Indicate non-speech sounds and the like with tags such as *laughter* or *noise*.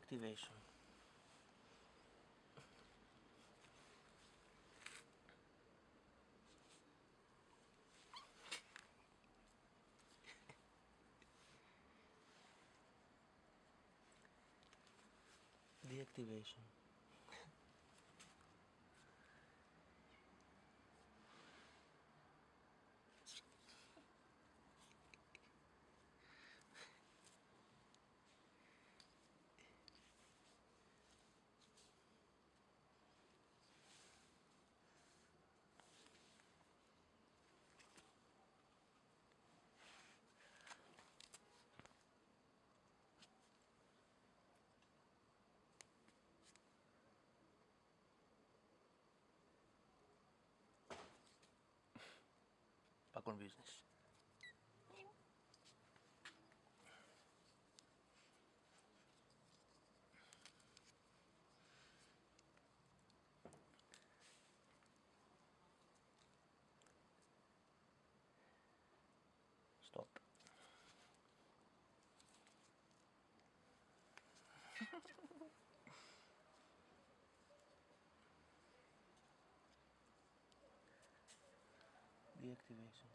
*laughs* Deactivation. Deactivation. Back business. Stop. Deactivation.